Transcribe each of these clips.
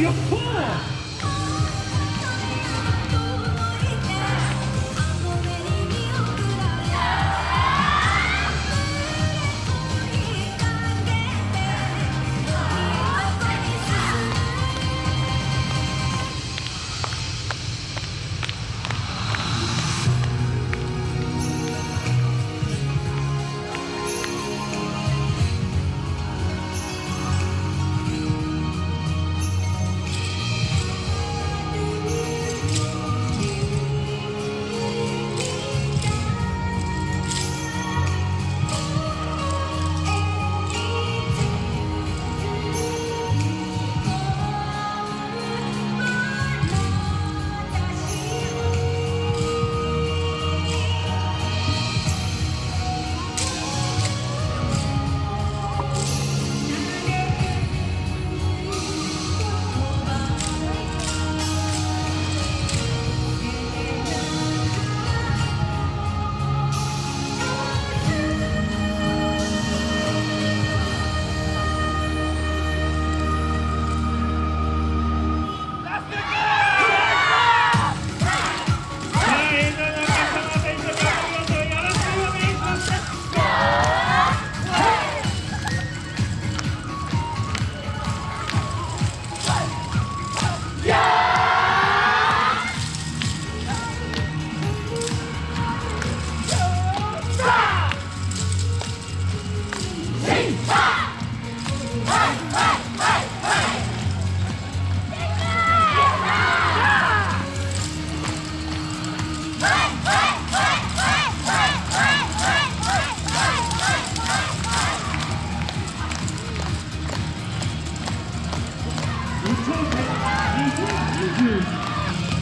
your foot!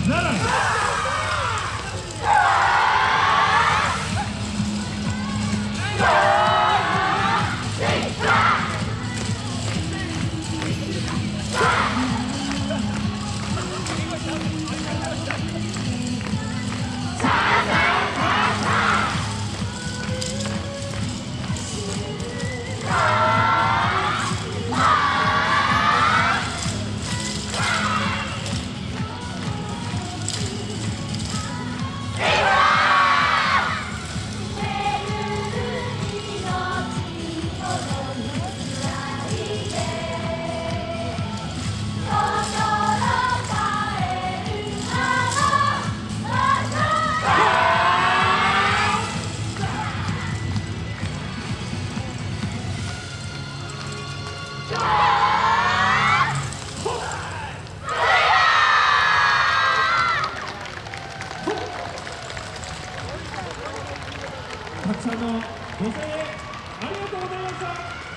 Nada! たくさんのご声援ありがとうございました。